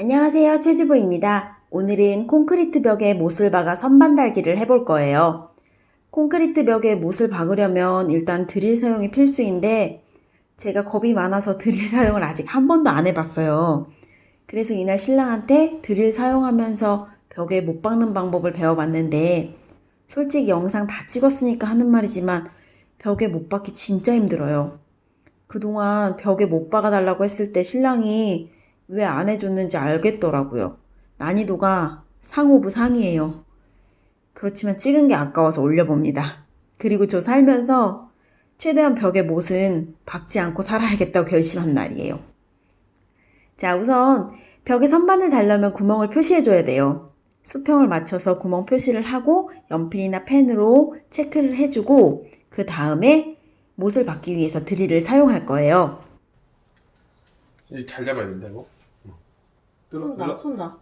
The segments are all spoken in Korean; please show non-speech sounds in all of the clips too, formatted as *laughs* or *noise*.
안녕하세요 최주부입니다. 오늘은 콘크리트 벽에 못을 박아 선반 달기를 해볼 거예요. 콘크리트 벽에 못을 박으려면 일단 드릴 사용이 필수인데 제가 겁이 많아서 *laughs* 드릴 사용을 아직 한 번도 안 해봤어요. 그래서 이날 신랑한테 드릴 사용하면서 벽에 못 박는 방법을 배워봤는데 솔직히 영상 다 찍었으니까 하는 말이지만 벽에 못 박기 진짜 힘들어요. 그동안 벽에 못 박아달라고 했을 때 신랑이 왜 안 해줬는지 알겠더라고요. 난이도가 상오부 상이에요. 그렇지만 찍은 게 아까워서 올려봅니다. 그리고 저 살면서 최대한 벽에 못은 박지 않고 살아야겠다고 결심한 날이에요. 자, 우선 벽에 선반을 달려면 구멍을 표시해줘야 돼요. 수평을 맞춰서 구멍 표시를 하고 연필이나 펜으로 체크를 해주고 그 다음에 못을 박기 위해서 드릴을 사용할 거예요. 이잘 잡아야 된다 이거. 응. 뜯어, 손 나, 눌러. 손 나.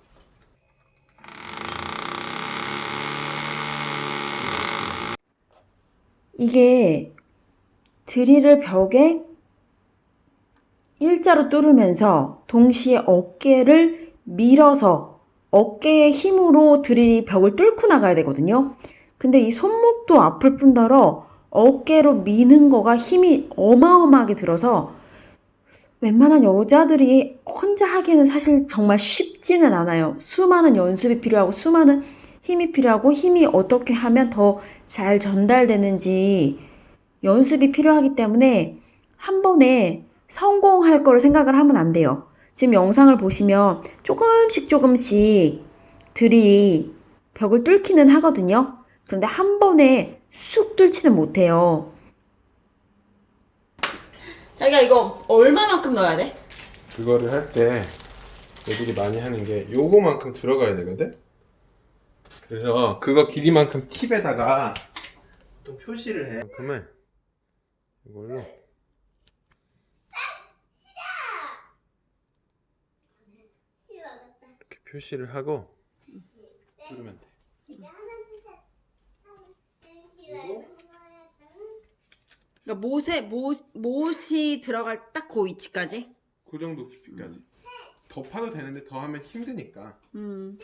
이게 드릴을 벽에 일자로 뚫으면서 동시에 어깨를 밀어서 어깨의 힘으로 드릴이 벽을 뚫고 나가야 되거든요. 근데 이 손목도 아플 뿐더러 어깨로 미는 거가 힘이 어마어마하게 들어서 웬만한 여자들이 혼자 하기에는 사실 정말 쉽지는 않아요. 수많은 연습이 필요하고 수많은 힘이 필요하고 힘이 어떻게 하면 더 잘 전달되는지 연습이 필요하기 때문에 한 번에 성공할 거를 생각을 하면 안 돼요. 지금 영상을 보시면 조금씩 조금씩 들이 벽을 뚫기는 하거든요. 그런데 한 번에 쑥 뚫지는 못해요. 자기가 이거 얼마만큼 넣어야 돼? 그거를 할 때 애들이 많이 하는 게 요거만큼 들어가야 되거든. 그래서 그거 길이만큼 팁에다가 또 표시를 해. 그러면 이걸로 이렇게 표시를 하고 뚫으면 돼. 그 러니까 못에 못 못이 들어갈 딱 그 위치까지. 그 정도 깊이까지. 더 파도 되는데 더 하면 힘드니까. 음.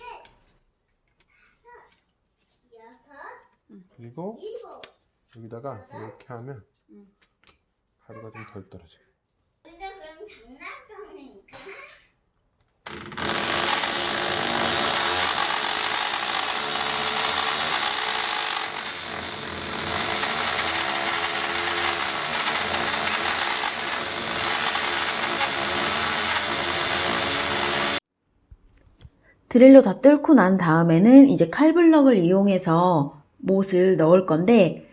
그리고 여기다가 이렇게 하면 가루가 좀 덜 떨어져. 우리가 그럼 장난감인가? 드릴로 다 뚫고 난 다음에는 이제 칼블럭을 이용해서 못을 넣을 건데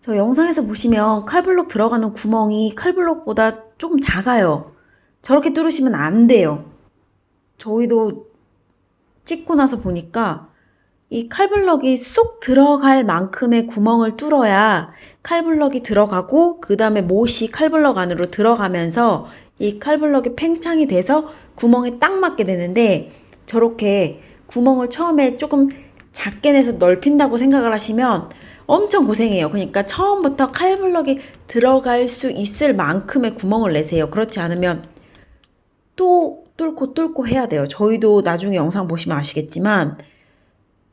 저 영상에서 보시면 칼블럭 들어가는 구멍이 칼블럭보다 조금 작아요. 저렇게 뚫으시면 안 돼요. 저희도 찍고 나서 보니까 이 칼블럭이 쏙 들어갈 만큼의 구멍을 뚫어야 칼블럭이 들어가고 그 다음에 못이 칼블럭 안으로 들어가면서 이 칼블럭이 팽창이 돼서 구멍에 딱 맞게 되는데 저렇게 구멍을 처음에 조금 작게 내서 넓힌다고 생각을 하시면 엄청 고생해요. 그러니까 처음부터 칼블럭이 들어갈 수 있을 만큼의 구멍을 내세요. 그렇지 않으면 또 뚫고 뚫고 해야 돼요. 저희도 나중에 영상 보시면 아시겠지만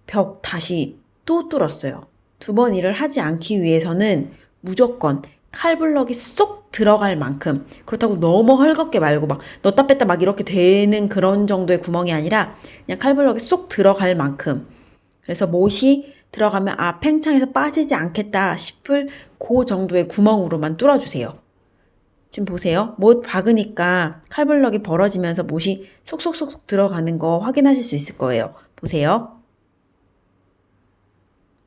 벽 다시 또 뚫었어요. 두 번 일을 하지 않기 위해서는 무조건 칼블럭이 쏙 들어갈 만큼 그렇다고 너무 헐겁게 말고 막 넣다 뺐다 막 이렇게 되는 그런 정도의 구멍이 아니라 그냥 칼블럭이 쏙 들어갈 만큼 그래서 못이 들어가면 아 팽창해서 빠지지 않겠다 싶을 그 정도의 구멍으로만 뚫어주세요. 지금 보세요. 못 박으니까 칼블럭이 벌어지면서 못이 속속속 들어가는 거 확인하실 수 있을 거예요. 보세요.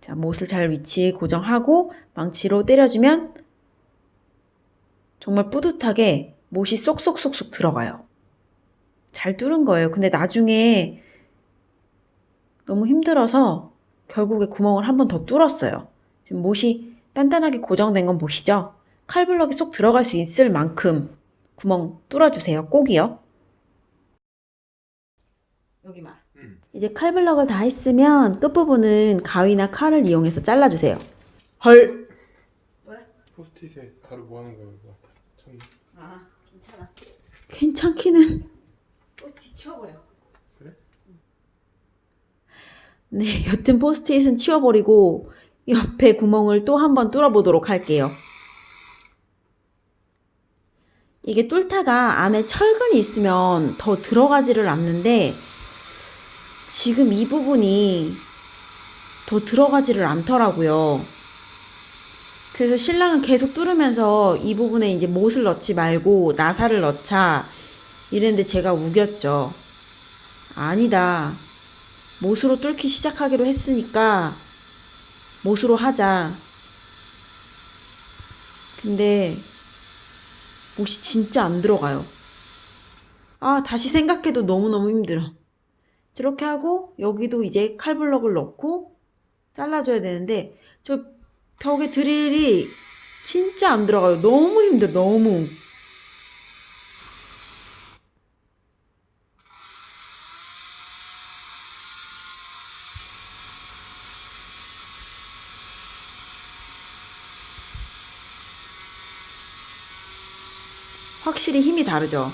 자, 못을 잘 위치 고정하고 망치로 때려주면 정말 뿌듯하게 못이 쏙쏙쏙쏙 들어가요. 잘 뚫은 거예요. 근데 나중에 너무 힘들어서 결국에 구멍을 한 번 더 뚫었어요. 지금 못이 단단하게 고정된 건 보시죠? 칼블럭이 쏙 들어갈 수 있을 만큼 구멍 뚫어주세요. 꼭이요. 여기만. 음. 이제 칼블럭을 다 했으면 끝부분은 가위나 칼을 이용해서 잘라주세요. 헐! 포스트잇에 가루 뭐 하는 거야 이거? 괜찮기는 또 뒤쳐버려. 그래? 네 여튼 포스트잇은 치워버리고 옆에 구멍을 또 한번 뚫어보도록 할게요. 이게 뚫다가 안에 철근이 있으면 더 들어가지를 않는데 지금 이 부분이 더 들어가지를 않더라고요. 그래서 신랑은 계속 뚫으면서 이 부분에 이제 못을 넣지 말고 나사를 넣자 이랬는데 제가 우겼죠. 아니다. 못으로 뚫기 시작하기로 했으니까 못으로 하자. 근데 못이 진짜 안 들어가요. 아, 다시 생각해도 너무너무 힘들어. 저렇게 하고 여기도 이제 칼블럭을 넣고 잘라줘야 되는데 저 벽에 드릴이 진짜 안 들어가요. 너무 힘들어, 너무. 확실히 힘이 다르죠.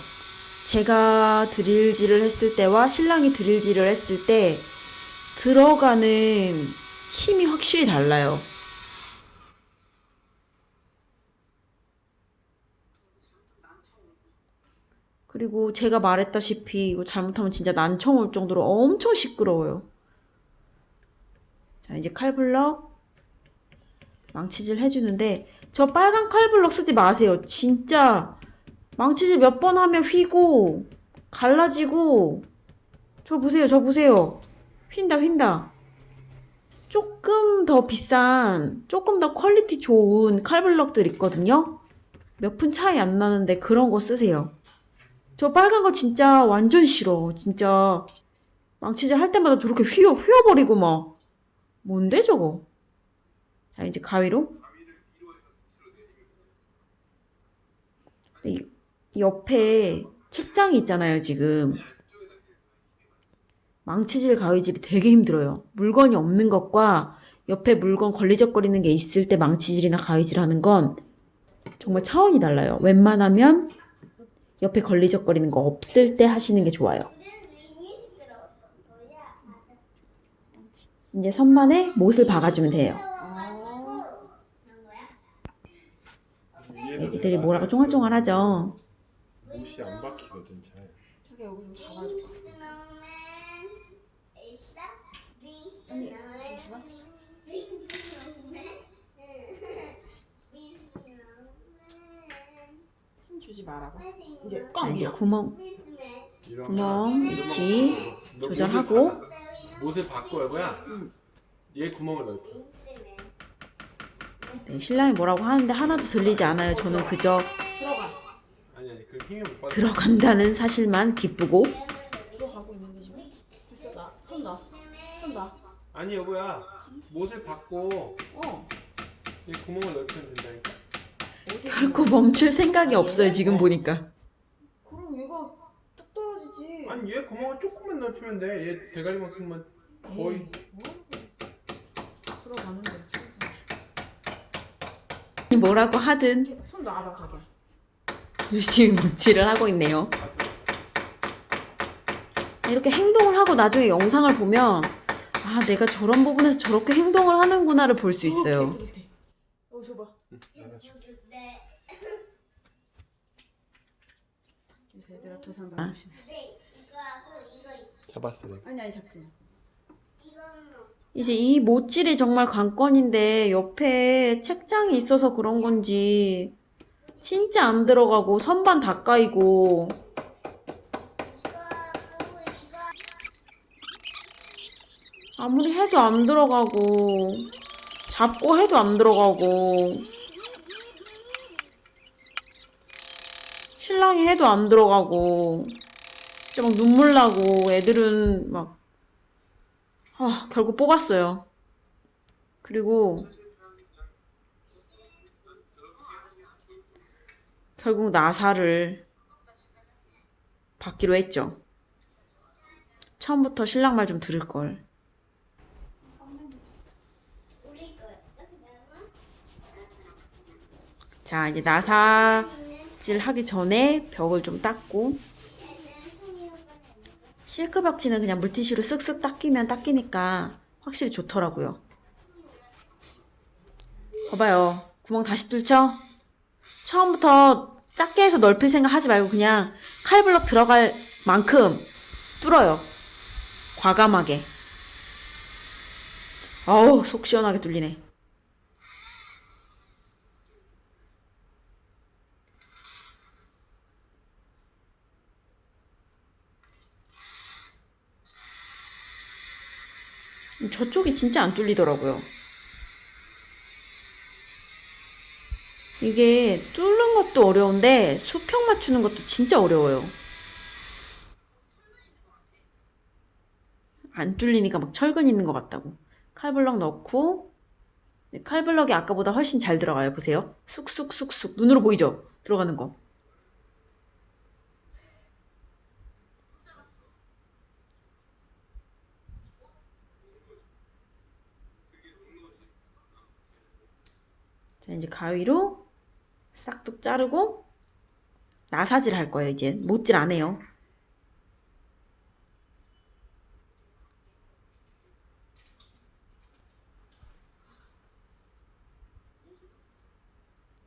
제가 드릴질을 했을 때와 신랑이 드릴질을 했을 때 들어가는 힘이 확실히 달라요. 그리고 제가 말했다시피 이거 잘못하면 진짜 난청 올 정도로 엄청 시끄러워요. 자, 이제 칼블럭 망치질 해주는데 저 빨간 칼블럭 쓰지 마세요. 진짜 망치질 몇 번 하면 휘고 갈라지고 저 보세요. 저 보세요. 휜다 휜다. 조금 더 비싼 조금 더 quality 좋은 칼블럭들 있거든요. 몇 푼 차이 안 나는데 그런 거 쓰세요. 저 빨간 거 진짜 완전 싫어. 진짜 망치질 할 때마다 저렇게 휘어 휘어버리고 막 뭔데 저거? 자 이제 가위로 이, 이 옆에 책장이 있잖아요 지금 망치질 가위질이 되게 힘들어요. 물건이 없는 것과 옆에 물건 걸리적거리는 게 있을 때 망치질이나 가위질 하는 건 정말 차원이 달라요. 웬만하면 옆에 걸리적거리는 거 없을 때 하시는 게 좋아요. 이제 선반에 못을 박아주면 돼요. 거야? 애기들이 뭐라고 쫑알쫑알 하죠. 못이 안 박히거든 잘. 스노우맨 있어? 빈스노우맨 빈스노우맨 빈스노우맨 힘 주지 말아봐. 이제 자, 이제 구멍 구멍 거. 위치 너 조절하고. 못을 박아. 못을 바꿔 여보야. 얘 구멍을. 빈스맨 네, 신랑이 뭐라고 하는데 하나도 들리지 않아요. 저는 그저 들어가. 아니 아니 그 힘을 못 받아. 들어간다는 사실만 기쁘고 들어가고 있는데 지금. 됐어 나. 손 놔. 손 놔. 아니 여보야. 못을 받고 어. 얘 구멍을 넓히면 된다니까. 결코 멈출 생각이 없어요. 지금 보니까 그럼 얘가 뚝 떨어지지. 아니 얘 구멍을 조금만 넓히면 돼. 얘 대가리만큼만 거의. 들어가는데. 뭐라고 하든 손 놔봐 자기야. 열심히 묵지를 하고 있네요. 이렇게 행동을 하고 나중에 영상을 보면 아 내가 저런 부분에서 저렇게 행동을 하는구나를 볼 수 있어요. 어 줘봐. 네. 요새 내가 더 산다. 이거하고 이거 있어. 잡았어 내가. 아니 아니 잡지. 마. 이제 이 못질이 정말 관건인데 옆에 책장이 있어서 그런 건지 진짜 안 들어가고 선반 다 까이고 아무리 해도 안 들어가고 잡고 해도 안 들어가고 신랑이 해도 안 들어가고 진짜 막 눈물 나고 애들은 막 아, 결국 뽑았어요. 그리고 결국 나사를 받기로 했죠. 처음부터 신랑 말 좀 들을 걸. 자, 이제 나사 질 하기 전에 벽을 좀 닦고 실크 벽지는 그냥 물티슈로 쓱쓱 닦이면 닦이니까 확실히 좋더라고요. 봐봐요. 구멍 다시 뚫죠? 처음부터 작게 해서 넓힐 생각 하지 말고 그냥 칼블럭 들어갈 만큼 뚫어요. 과감하게. 어우, 속 시원하게 뚫리네. 저쪽이 진짜 안 뚫리더라고요. 이게 뚫는 것도 어려운데 수평 맞추는 것도 진짜 어려워요. 안 뚫리니까 막 철근 있는 것 같다고. 칼블럭 넣고 네, 칼블럭이 아까보다 훨씬 잘 들어가요. 보세요. 쑥쑥쑥쑥 눈으로 보이죠? 들어가는 거. 이제 가위로 싹둑 자르고 나사질 할 거예요, 이제. 못질 안 해요.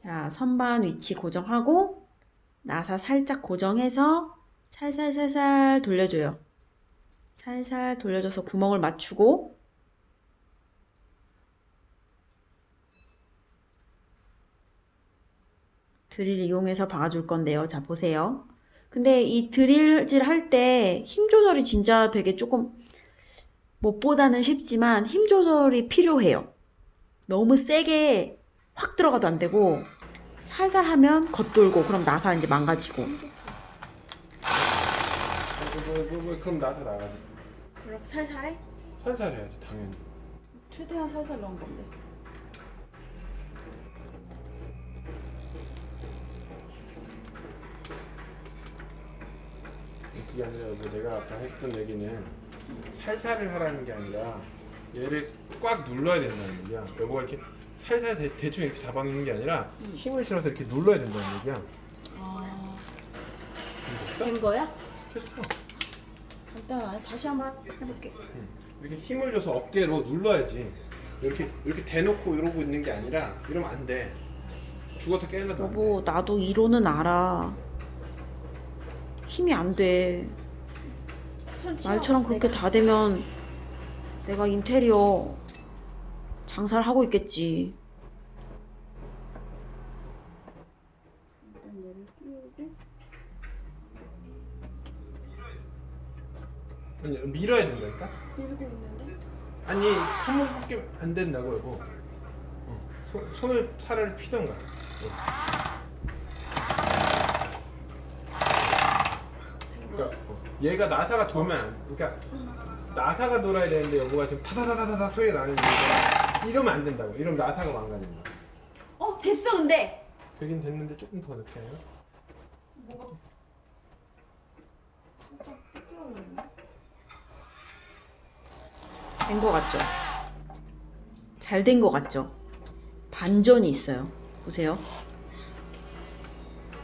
자, 선반 위치 고정하고 나사 살짝 고정해서 살살살살 돌려줘요. 살살 돌려줘서 구멍을 맞추고 드릴 이용해서 박아줄 건데요. 자, 보세요. 근데 이 드릴질 할 때 힘 조절이 진짜 되게 조금 못보다는 쉽지만 힘 조절이 필요해요. 너무 세게 확 들어가도 안 되고 살살 하면 겉돌고 그럼 나사 이제 망가지고 그럼 나사 나가지. 그럼 살살해? 살살 해야지 당연히. 최대한 살살 넣은 건데 그게 아니라 이제 내가 아까 했던 얘기는 살살을 하라는 게 아니라 얘를 꽉 눌러야 된다는 얘기야. 여보가 이렇게 살살 대, 대충 이렇게 잡아놓는 게 아니라 힘을 실어서 이렇게 눌러야 된다는 얘기야. 아... 됐어? 된 거야? 됐어. 간단하네 다시 한번 해볼게 이렇게 힘을 줘서 어깨로 눌러야지. 이렇게 이렇게 대놓고 이러고 있는 게 아니라 이러면 안 돼. 죽어도 깨어나도 안 돼. 여보 나도 이론은 알아 힘이 안 돼 말처럼 그렇게 다 되면 내가 인테리어 장사를 하고 있겠지 일단 얘를 띄우고 아니, 밀어야 된다니까? 밀고 있는데 아니 손목밖에 안 된다고 여보. 어, 손, 손을 차라리 피던가. 어. 그러니까 어, 얘가 나사가 돌면 안, 그러니까 나사가 돌아야 되는데 여보가 지금 타다다다다다 소리가 나는 이유가 이러면 안 된다고. 이러면 나사가 망가진다. 어 됐어 근데 되긴 됐는데 조금 더 늦게 해요. 뭐가 살짝 삐뚤어졌네 된거 같죠? 잘 된 거 같죠? 반전이 있어요 보세요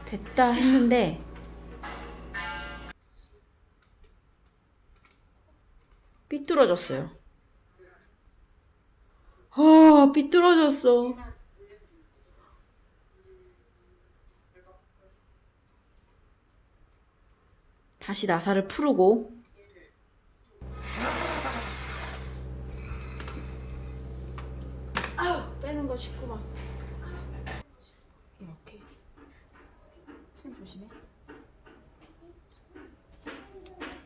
됐다 했는데 삐뚤어졌어요. 아 삐뚤어졌어. 다시 나사를 풀고. 아유 빼는 거 쉽구만. 이렇게. 손 조심해.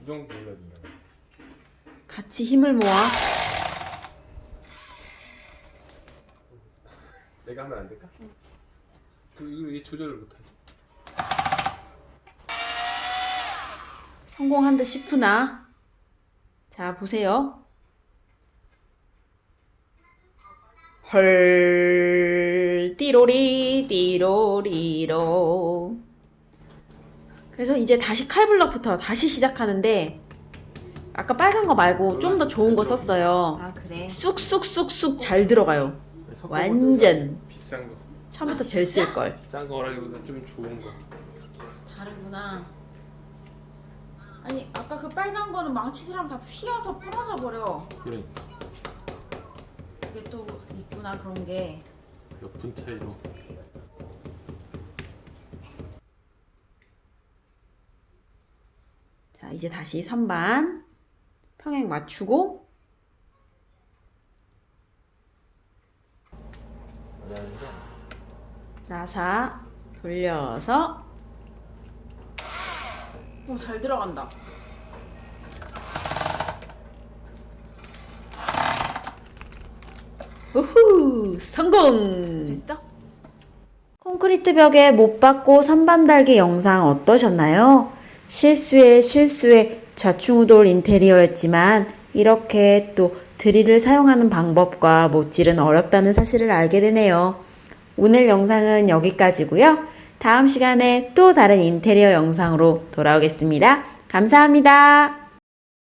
이 정도 된다. 같이 힘을 모아 내가 하면 안 될까? 그 이거 이게 조절을 못하지. 성공한 듯 싶으나 자 보세요 헐 띠로리 띠로리로 그래서 이제 다시 칼블럭부터 다시 시작하는데 아까 빨간 거 말고 좀 더 좋은 거 썼어요 아 그래. 쑥쑥쑥쑥 잘 들어가요 완전 비싼 거. 처음부터 젤 쓸걸 비싼 거라기보다 좀 좋은 거. 다르구나. 아니 아까 그 빨간 거는 망치질하면 다 휘어서 부러져 버려. 그러니까. 이게 또 있구나 그런 게. 몇 분 차이로. 자, 이제 다시 선반 평행 맞추고 나사 돌려서 오, 잘 들어간다. 우후, 성공! 됐어? 콘크리트 벽에 못 박고 선반 달기 영상 어떠셨나요? 실수에 실수에 좌충우돌 인테리어였지만 이렇게 또 드릴을 사용하는 방법과 못질은 어렵다는 사실을 알게 되네요. 오늘 영상은 여기까지고요. 다음 시간에 또 다른 인테리어 영상으로 돌아오겠습니다. 감사합니다.